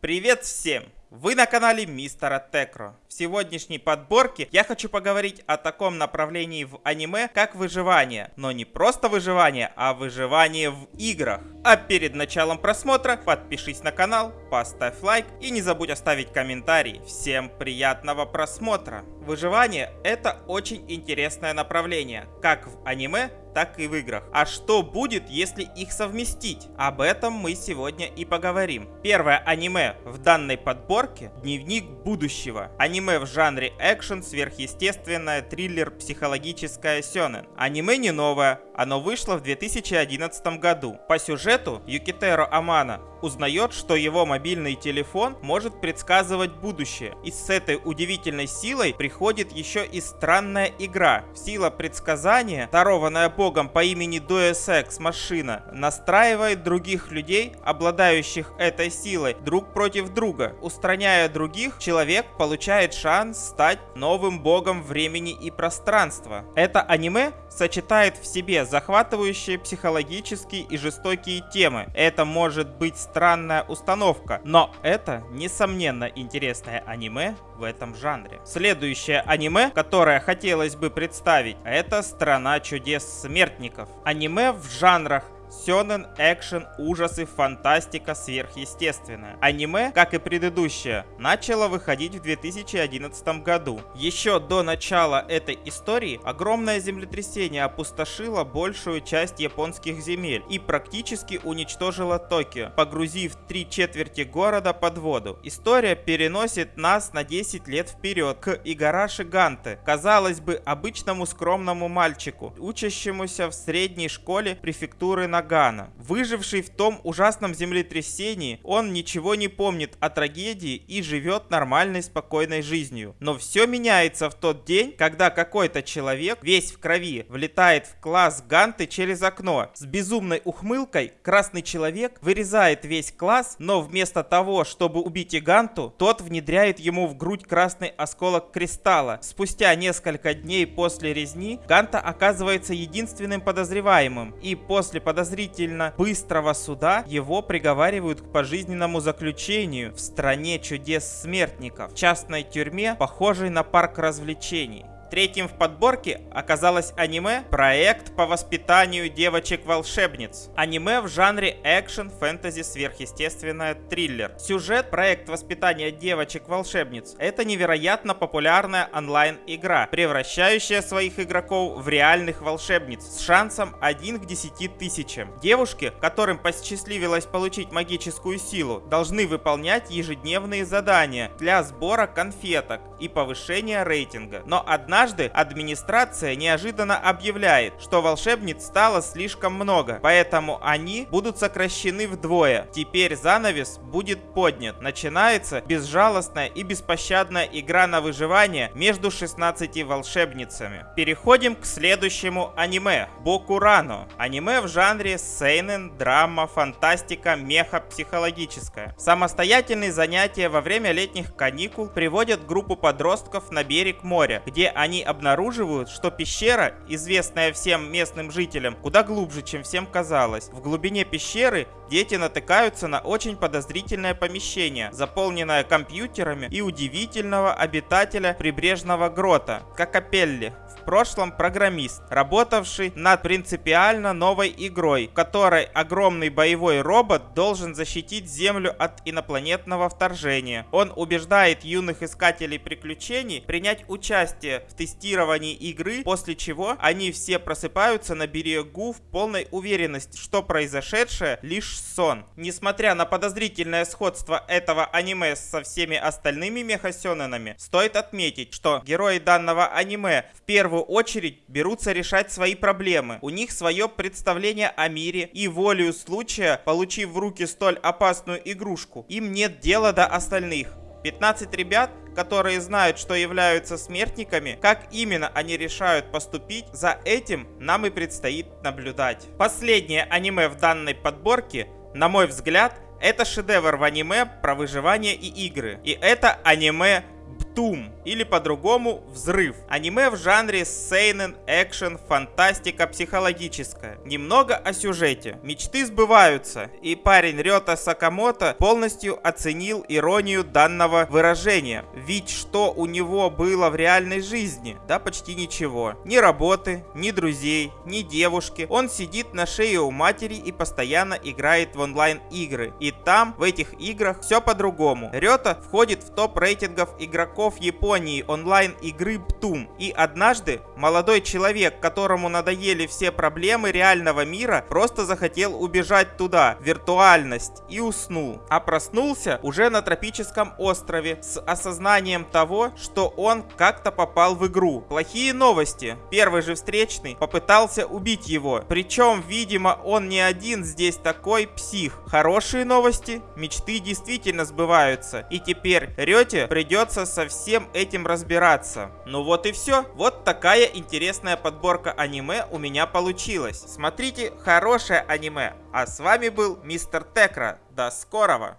Привет всем! Вы на канале Мистера Текро. В сегодняшней подборке я хочу поговорить о таком направлении в аниме, как выживание. Но не просто выживание, а выживание в играх. А перед началом просмотра подпишись на канал, поставь лайк и не забудь оставить комментарий. Всем приятного просмотра! Выживание это очень интересное направление, как в аниме, так и в играх. А что будет, если их совместить? Об этом мы сегодня и поговорим. Первое аниме в данной подборке – Дневник будущего. Аниме в жанре экшен, сверхъестественное, триллер, психологическое сёнэн. Аниме не новое, оно вышло в 2011 году. По сюжету Юкитеро Амана узнает, что его мобильный телефон может предсказывать будущее. И с этой удивительной силой приходит еще и странная игра. Сила предсказания, дарованная богом по имени Ex машина, настраивает других людей, обладающих этой силой, друг против друга. Устраняя других, человек получает шанс стать новым богом времени и пространства. Это аниме сочетает в себе захватывающие психологические и жестокие темы. Это может быть странная установка, но это, несомненно, интересное аниме в этом жанре. Следующее аниме, которое хотелось бы представить, это «Страна чудес смертников». Аниме в жанрах Сёнэн, экшен, ужасы, фантастика, сверхъестественное. Аниме, как и предыдущее, начало выходить в 2011 году. Еще до начала этой истории огромное землетрясение опустошило большую часть японских земель и практически уничтожило Токио, погрузив три четверти города под воду. История переносит нас на 10 лет вперед к Игараши Ганте, казалось бы, обычному скромному мальчику, учащемуся в средней школе префектуры на Нагана. Выживший в том ужасном землетрясении, он ничего не помнит о трагедии и живет нормальной спокойной жизнью. Но все меняется в тот день, когда какой-то человек, весь в крови, влетает в класс Ганты через окно. С безумной ухмылкой красный человек вырезает весь класс, но вместо того, чтобы убить Иганту, тот внедряет ему в грудь красный осколок кристалла. Спустя несколько дней после резни Ганта оказывается единственным подозреваемым, и после подозрения подозрительно быстрого суда его приговаривают к пожизненному заключению в стране чудес смертников, частной тюрьме, похожей на парк развлечений. Третьим в подборке оказалось аниме «Проект по воспитанию девочек-волшебниц». Аниме в жанре экшен, фэнтези, сверхъестественное, триллер. Сюжет «Проект воспитания девочек-волшебниц» — это невероятно популярная онлайн-игра, превращающая своих игроков в реальных волшебниц с шансом 1 к 10 тысячам. Девушки, которым посчастливилось получить магическую силу, должны выполнять ежедневные задания для сбора конфеток и повышения рейтинга. Но одна Однажды администрация неожиданно объявляет, что волшебниц стало слишком много, поэтому они будут сокращены вдвое. Теперь занавес будет поднят. Начинается безжалостная и беспощадная игра на выживание между 16 волшебницами. Переходим к следующему аниме. Бокурано. Аниме в жанре сейнен, драма, фантастика, меха, психологическая. Самостоятельные занятия во время летних каникул приводят группу подростков на берег моря, где они они обнаруживают, что пещера, известная всем местным жителям, куда глубже, чем всем казалось. В глубине пещеры дети натыкаются на очень подозрительное помещение, заполненное компьютерами и удивительного обитателя прибрежного грота, Кокопелли прошлом программист, работавший над принципиально новой игрой, в которой огромный боевой робот должен защитить Землю от инопланетного вторжения. Он убеждает юных искателей приключений принять участие в тестировании игры, после чего они все просыпаются на берегу в полной уверенности, что произошедшее лишь сон. Несмотря на подозрительное сходство этого аниме со всеми остальными мехасененами, стоит отметить, что герои данного аниме в первую очередь берутся решать свои проблемы. У них свое представление о мире и волею случая, получив в руки столь опасную игрушку, им нет дела до остальных. 15 ребят, которые знают, что являются смертниками, как именно они решают поступить, за этим нам и предстоит наблюдать. Последнее аниме в данной подборке, на мой взгляд, это шедевр в аниме про выживание и игры. И это аниме Птум, или по-другому Взрыв. Аниме в жанре сейнен, экшен, фантастика психологическая. Немного о сюжете. Мечты сбываются, и парень Рёта Сакамото полностью оценил иронию данного выражения. Ведь что у него было в реальной жизни? Да почти ничего. Ни работы, ни друзей, ни девушки. Он сидит на шее у матери и постоянно играет в онлайн игры. И там, в этих играх, все по-другому. Рёта входит в топ рейтингов игроков Японии онлайн игры Птум. И однажды молодой человек, которому надоели все проблемы реального мира, просто захотел убежать туда, в виртуальность, и уснул. А проснулся уже на тропическом острове с осознанием того, что он как-то попал в игру. Плохие новости. Первый же встречный попытался убить его. Причем, видимо, он не один здесь такой псих. Хорошие новости. Мечты действительно сбываются. И теперь Рете придется со всем этим разбираться. Ну вот и все. Вот такая интересная подборка аниме у меня получилась. Смотрите хорошее аниме. А с вами был Мистер Текра. До скорого!